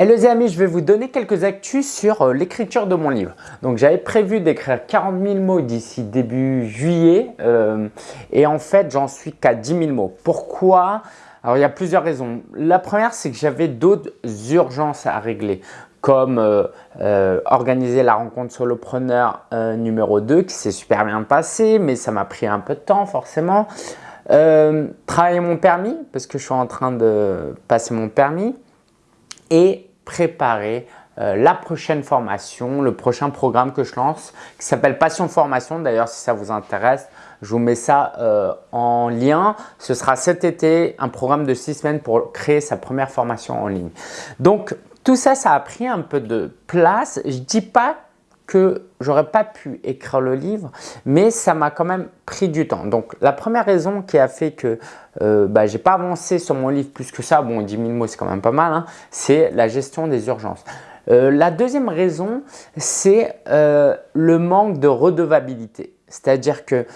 Hello les amis, je vais vous donner quelques actus sur euh, l'écriture de mon livre. Donc j'avais prévu d'écrire 40 000 mots d'ici début juillet euh, et en fait j'en suis qu'à 10 000 mots. Pourquoi? Alors il y a plusieurs raisons. La première c'est que j'avais d'autres urgences à régler comme euh, organiser la rencontre solopreneur numéro 2 qui s'est super bien passé mais ça m'a pris un peu de temps forcément. travailler mon permis parce que je suis en train de passer mon permis et préparer euh, la prochaine formation, le prochain programme que je lance qui s'appelle Passion Formation. D'ailleurs, si ça vous intéresse, je vous mets ça euh, en lien. Ce sera cet été, un programme de six semaines pour créer sa première formation en ligne. Donc, tout ça, ça a pris un peu de place. Je ne dis pas que j'aurais pas pu écrire le livre, mais ça m'a quand même pris du temps. Donc, la première raison qui a fait que euh, bah, j'ai pas avancé sur mon livre plus que ça, bon 10 000 mots c'est quand même pas mal, hein, c'est la gestion des urgences. Euh, la deuxième raison, c'est euh, le manque de redevabilité. C'est-à-dire que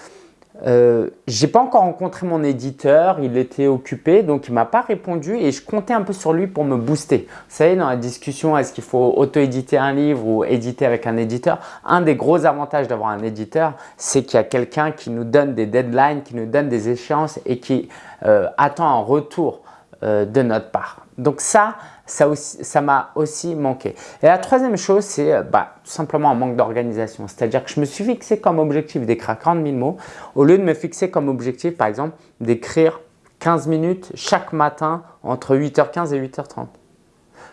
euh, j'ai pas encore rencontré mon éditeur, il était occupé donc il m'a pas répondu et je comptais un peu sur lui pour me booster. Vous savez dans la discussion est-ce qu'il faut auto-éditer un livre ou éditer avec un éditeur Un des gros avantages d'avoir un éditeur c'est qu'il y a quelqu'un qui nous donne des deadlines, qui nous donne des échéances et qui euh, attend un retour euh, de notre part. Donc ça, ça m'a aussi, manqué. Et la troisième chose, c'est euh, bah, simplement un manque d'organisation. C'est-à-dire que je me suis fixé comme objectif d'écrire 40 000 mots au lieu de me fixer comme objectif, par exemple, d'écrire 15 minutes chaque matin entre 8h15 et 8h30.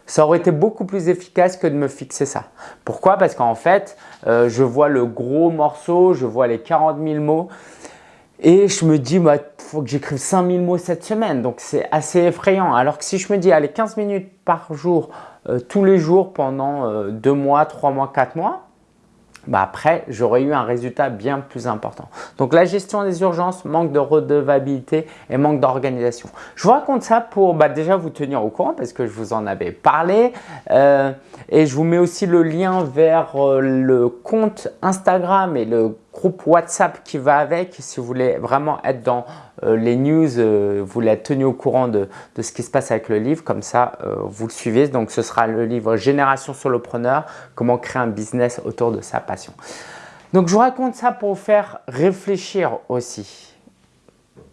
Ça aurait été beaucoup plus efficace que de me fixer ça. Pourquoi? Parce qu'en fait, euh, je vois le gros morceau, je vois les 40 000 mots et je me dis, bah, faut que j'écrive 5000 mots cette semaine. Donc, c'est assez effrayant. Alors que si je me dis, allez, 15 minutes par jour, euh, tous les jours pendant 2 euh, mois, 3 mois, 4 mois, bah après, j'aurais eu un résultat bien plus important. Donc, la gestion des urgences, manque de redevabilité et manque d'organisation. Je vous raconte ça pour bah, déjà vous tenir au courant parce que je vous en avais parlé. Euh, et je vous mets aussi le lien vers le compte Instagram et le groupe WhatsApp qui va avec si vous voulez vraiment être dans euh, les news, euh, vous voulez être tenu au courant de, ce qui se passe avec le livre, comme ça euh, vous le suivez. Donc ce sera le livre Génération Solopreneur, comment créer un business autour de sa passion. Donc je vous raconte ça pour vous faire réfléchir aussi.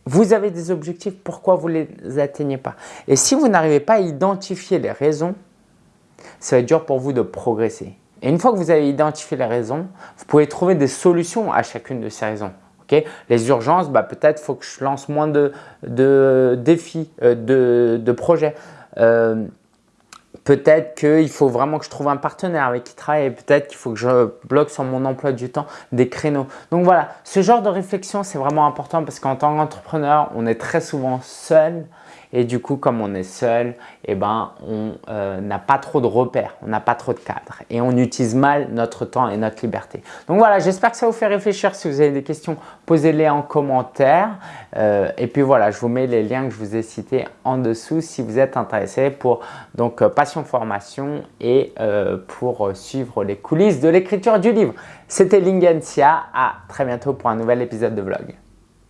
Vous avez des objectifs, pourquoi vous ne les atteignez pas? Et si vous n'arrivez pas à identifier les raisons, ça va être dur pour vous de progresser. Et une fois que vous avez identifié les raisons, vous pouvez trouver des solutions à chacune de ces raisons. les urgences, bah, peut-être faut que je lance moins de, défis, euh, de, projets. Euh, peut-être qu'il faut vraiment que je trouve un partenaire avec qui travailler. Peut-être qu'il faut que je bloque sur mon emploi du temps des créneaux. Donc voilà, ce genre de réflexion, c'est vraiment important parce qu'en tant qu'entrepreneur, on est très souvent seul et du coup, comme on est seul, eh ben, on euh, n'a pas trop de repères, on n'a pas trop de cadres et on utilise mal notre temps et notre liberté. Donc voilà, j'espère que ça vous fait réfléchir. Si vous avez des questions, posez-les en commentaire. Euh, et puis voilà, je vous mets les liens que je vous ai cités en dessous si vous êtes intéressé pour donc euh, Passion Formation et pour suivre les coulisses de l'écriture du livre. C'était Lingensia. À très bientôt pour un nouvel épisode de vlog.